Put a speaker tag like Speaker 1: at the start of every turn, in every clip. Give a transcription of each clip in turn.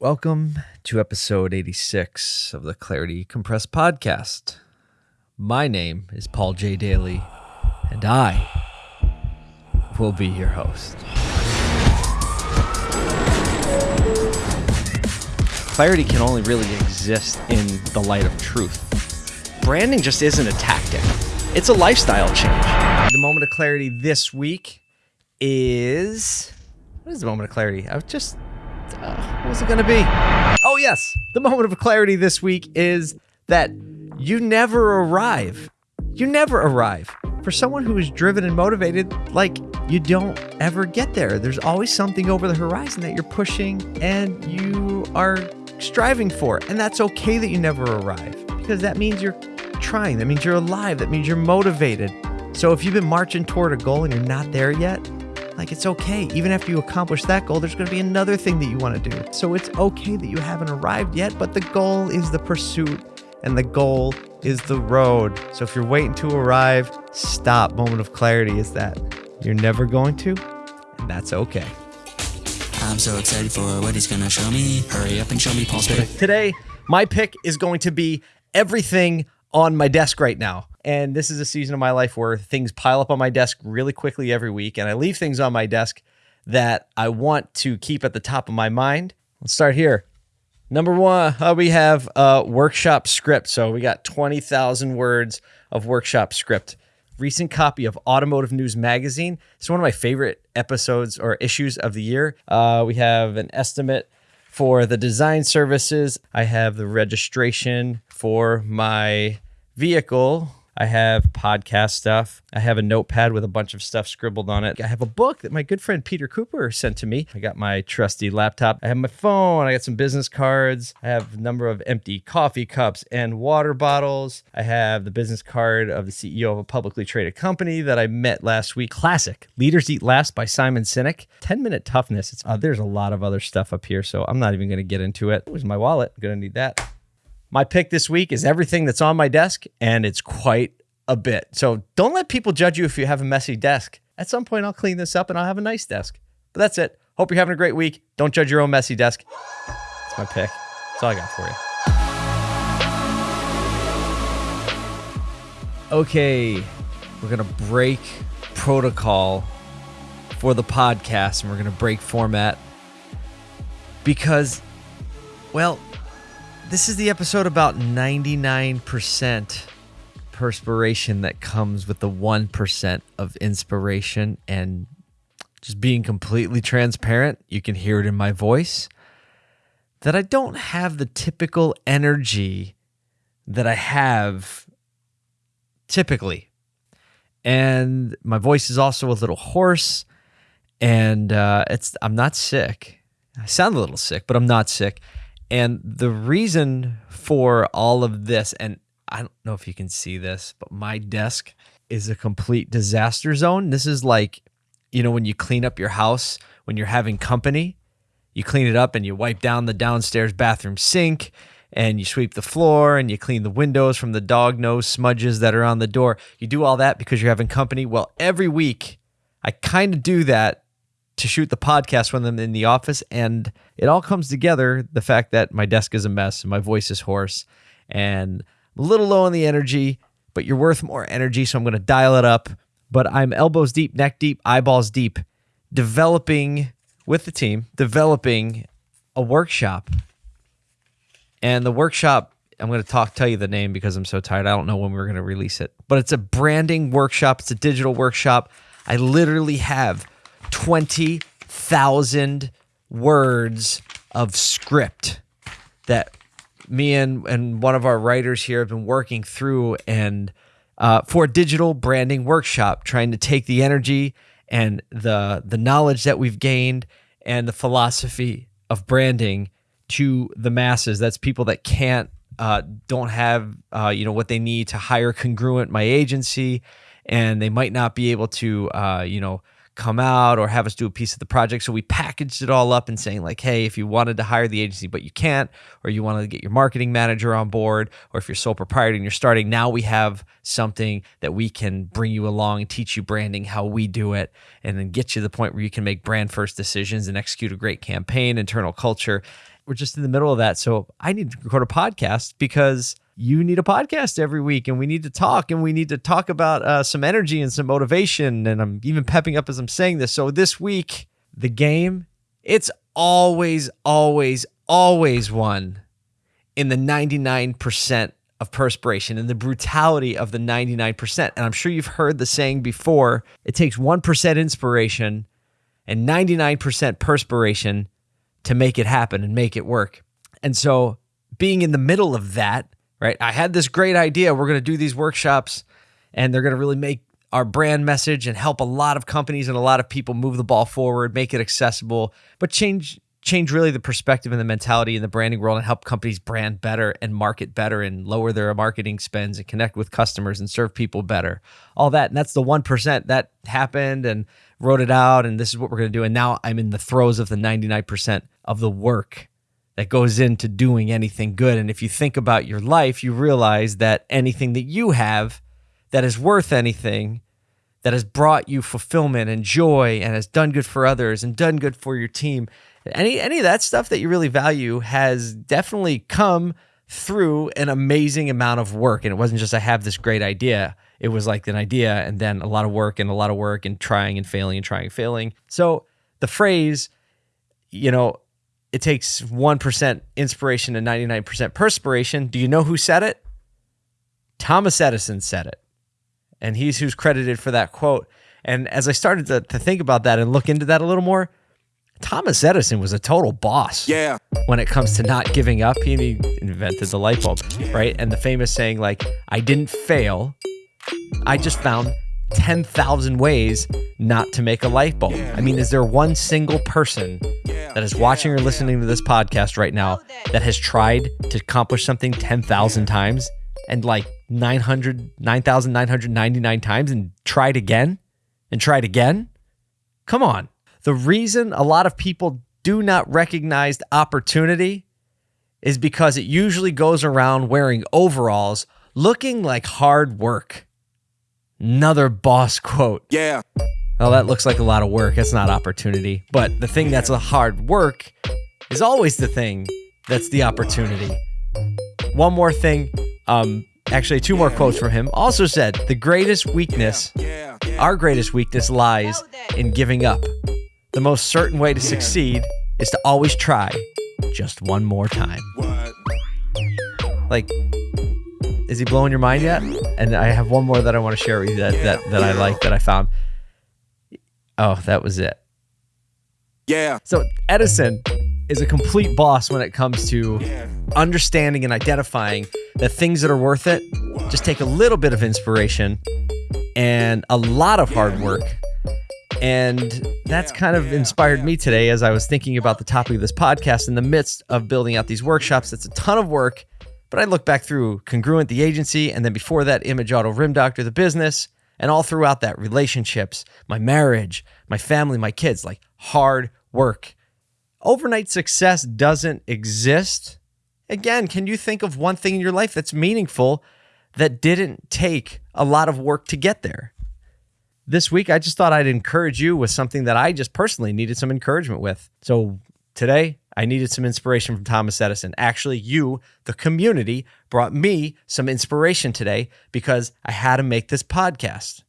Speaker 1: Welcome to episode 86 of the Clarity Compressed podcast. My name is Paul J. Daly, and I will be your host. Clarity can only really exist in the light of truth. Branding just isn't a tactic, it's a lifestyle change. The moment of clarity this week is. What is the moment of clarity? I've just uh, what's it going to be? Oh, yes. The moment of clarity this week is that you never arrive. You never arrive. For someone who is driven and motivated, like you don't ever get there. There's always something over the horizon that you're pushing and you are striving for. And that's okay that you never arrive because that means you're trying. That means you're alive. That means you're motivated. So if you've been marching toward a goal and you're not there yet, like it's okay. Even after you accomplish that goal, there's going to be another thing that you want to do. So it's okay that you haven't arrived yet, but the goal is the pursuit and the goal is the road. So if you're waiting to arrive, stop. Moment of clarity is that you're never going to, and that's okay.
Speaker 2: I'm so excited for what he's gonna show me. Hurry up and show me Paul's pick.
Speaker 1: Today, my pick is going to be everything on my desk right now. And this is a season of my life where things pile up on my desk really quickly every week. And I leave things on my desk that I want to keep at the top of my mind. Let's start here. Number one, uh, we have a workshop script. So we got 20,000 words of workshop script. Recent copy of Automotive News Magazine. It's one of my favorite episodes or issues of the year. Uh, we have an estimate for the design services. I have the registration for my vehicle I have podcast stuff. I have a notepad with a bunch of stuff scribbled on it. I have a book that my good friend Peter Cooper sent to me. I got my trusty laptop. I have my phone. I got some business cards. I have a number of empty coffee cups and water bottles. I have the business card of the CEO of a publicly traded company that I met last week. Classic Leaders Eat Last by Simon Sinek. 10 minute toughness. It's, uh, there's a lot of other stuff up here, so I'm not even going to get into it. Where's my wallet? I'm going to need that. My pick this week is everything that's on my desk, and it's quite a bit. So don't let people judge you if you have a messy desk. At some point, I'll clean this up and I'll have a nice desk. But that's it. Hope you're having a great week. Don't judge your own messy desk. That's my pick. That's all I got for you. Okay, we're going to break protocol for the podcast and we're going to break format because, well, this is the episode about 99% perspiration that comes with the 1% of inspiration and just being completely transparent. You can hear it in my voice that I don't have the typical energy that I have typically. And my voice is also a little hoarse and uh, it's I'm not sick. I sound a little sick, but I'm not sick. And the reason for all of this, and I don't know if you can see this, but my desk is a complete disaster zone. This is like, you know, when you clean up your house when you're having company, you clean it up and you wipe down the downstairs bathroom sink and you sweep the floor and you clean the windows from the dog nose smudges that are on the door. You do all that because you're having company. Well, every week I kind of do that to shoot the podcast when I'm in the office. And it all comes together the fact that my desk is a mess and my voice is hoarse and I'm a little low on the energy, but you're worth more energy. So I'm going to dial it up. But I'm elbows deep, neck deep, eyeballs deep, developing with the team, developing a workshop. And the workshop, I'm going to talk, tell you the name because I'm so tired. I don't know when we're going to release it, but it's a branding workshop. It's a digital workshop. I literally have 20,000 words of script that me and, and one of our writers here have been working through and uh, for a digital branding workshop, trying to take the energy and the the knowledge that we've gained and the philosophy of branding to the masses. That's people that can't uh, don't have uh, you know what they need to hire congruent my agency, and they might not be able to uh, you know come out or have us do a piece of the project. So we packaged it all up and saying like, hey, if you wanted to hire the agency but you can't, or you wanted to get your marketing manager on board, or if you're sole proprietor and you're starting, now we have something that we can bring you along and teach you branding, how we do it, and then get you to the point where you can make brand first decisions and execute a great campaign, internal culture. we're just in the middle of that. So I need to record a podcast because you need a podcast every week and we need to talk and we need to talk about uh, some energy and some motivation. And I'm even pepping up as I'm saying this. So this week, the game, it's always, always, always won in the 99% of perspiration and the brutality of the 99%. And I'm sure you've heard the saying before it takes 1% inspiration and 99% perspiration to make it happen and make it work. And so, being in the middle of that, right? I had this great idea. We're going to do these workshops and they're going to really make our brand message and help a lot of companies and a lot of people move the ball forward, make it accessible, but change change really the perspective and the mentality in the branding world and help companies brand better and market better and lower their marketing spends and connect with customers and serve people better. All that. And that's the 1% that happened and wrote it out. And this is what we're going to do. And now I'm in the throes of the 99% of the work that goes into doing anything good. And if you think about your life, you realize that anything that you have that is worth anything, that has brought you fulfillment and joy and has done good for others and done good for your team, any any of that stuff that you really value has definitely come through an amazing amount of work. And it wasn't just I have this great idea. It was like an idea and then a lot of work and a lot of work and trying and failing and trying and failing. So the phrase, you know, it takes 1% inspiration and 99% perspiration. Do you know who said it? Thomas Edison said it. And he's who's credited for that quote. And as I started to, to think about that and look into that a little more, Thomas Edison was a total boss.
Speaker 3: Yeah.
Speaker 1: When it comes to not giving up, he invented the light bulb, right? And the famous saying, like, I didn't fail. I just found 10,000 ways not to make a light bulb. I mean, is there one single person that is watching or listening to this podcast right now that has tried to accomplish something 10,000 times and like 900, 9,999 times and tried again and tried again? Come on. The reason a lot of people do not recognize opportunity is because it usually goes around wearing overalls looking like hard work. Another boss quote.
Speaker 3: Yeah.
Speaker 1: Well, that looks like a lot of work. That's not opportunity. But the thing that's a hard work is always the thing that's the opportunity. One more thing. Um, actually, two more quotes from him. Also said, the greatest weakness, our greatest weakness lies in giving up. The most certain way to succeed is to always try just one more time. Like, is he blowing your mind yet? And I have one more that I want to share with you that, that, that I like that I found. Oh, that was it.
Speaker 3: Yeah.
Speaker 1: So Edison is a complete boss when it comes to understanding and identifying the things that are worth it just take a little bit of inspiration and a lot of hard work. And that's kind of inspired me today as I was thinking about the topic of this podcast in the midst of building out these workshops. It's a ton of work, but I look back through Congruent, the agency, and then before that, Image Auto Rim Doctor, the business, and all throughout that, relationships, my marriage, my family, my kids, like hard work. Overnight success doesn't exist. Again, can you think of one thing in your life that's meaningful that didn't take a lot of work to get there? This week, I just thought I'd encourage you with something that I just personally needed some encouragement with. So today, I needed some inspiration from Thomas Edison. Actually, you, the community, brought me some inspiration today because I had to make this podcast.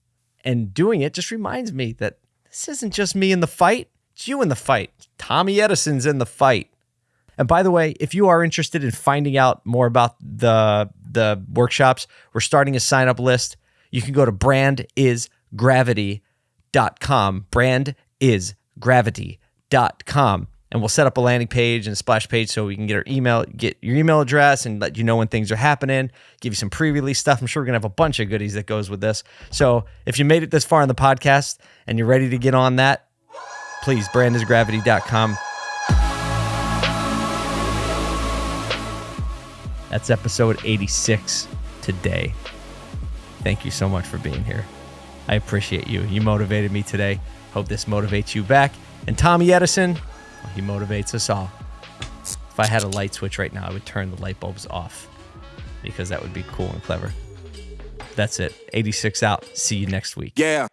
Speaker 1: And doing it just reminds me that this isn't just me in the fight, it's you in the fight. Tommy Edison's in the fight. And by the way, if you are interested in finding out more about the the workshops, we're starting a sign up list. You can go to brandisgravity.com. Brandisgravity.com. And we'll set up a landing page and a splash page so we can get our email, get your email address and let you know when things are happening, give you some pre-release stuff. I'm sure we're gonna have a bunch of goodies that goes with this. So if you made it this far in the podcast and you're ready to get on that, please brandisgravity.com. That's episode 86 today. Thank you so much for being here. I appreciate you. You motivated me today. Hope this motivates you back. And Tommy Edison, he motivates us all. If I had a light switch right now, I would turn the light bulbs off because that would be cool and clever. That's it. 86 out. See you next week.
Speaker 3: Yeah.